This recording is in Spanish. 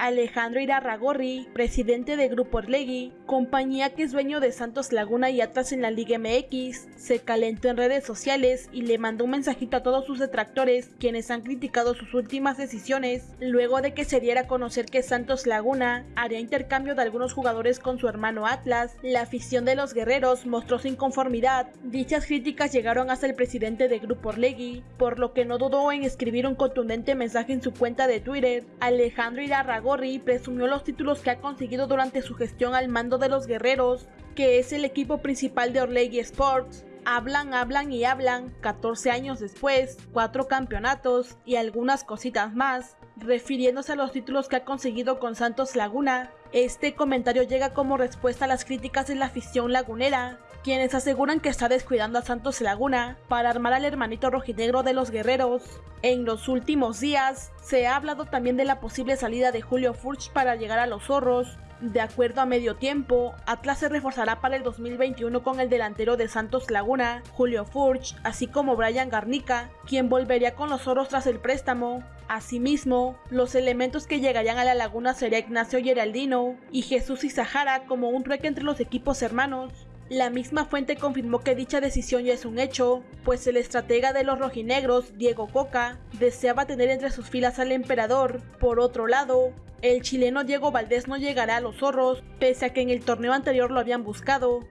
Alejandro Irarragorri, presidente de Grupo Orlegui, compañía que es dueño de Santos Laguna y Atlas en la Liga MX, se calentó en redes sociales y le mandó un mensajito a todos sus detractores quienes han criticado sus últimas decisiones, luego de que se diera a conocer que Santos Laguna haría intercambio de algunos jugadores con su hermano Atlas. La afición de los guerreros mostró su inconformidad. Dichas críticas llegaron hasta el presidente de Grupo Orlegui, por lo que no dudó en escribir un contundente mensaje en su cuenta de Twitter. Alejandro Irarragorri presumió los títulos que ha conseguido durante su gestión al mando de los guerreros, que es el equipo principal de Orlegui Sports. Hablan, hablan y hablan, 14 años después, 4 campeonatos y algunas cositas más, refiriéndose a los títulos que ha conseguido con Santos Laguna. Este comentario llega como respuesta a las críticas de la afición lagunera, quienes aseguran que está descuidando a Santos Laguna para armar al hermanito rojinegro de los guerreros. En los últimos días, se ha hablado también de la posible salida de Julio Furch para llegar a los zorros. De acuerdo a medio tiempo, Atlas se reforzará para el 2021 con el delantero de Santos Laguna, Julio Furch, así como Brian Garnica, quien volvería con los zorros tras el préstamo. Asimismo, los elementos que llegarían a la laguna sería Ignacio Geraldino y Jesús Izahara como un trueque entre los equipos hermanos. La misma fuente confirmó que dicha decisión ya es un hecho, pues el estratega de los rojinegros, Diego Coca, deseaba tener entre sus filas al emperador. Por otro lado, el chileno Diego Valdés no llegará a los zorros, pese a que en el torneo anterior lo habían buscado.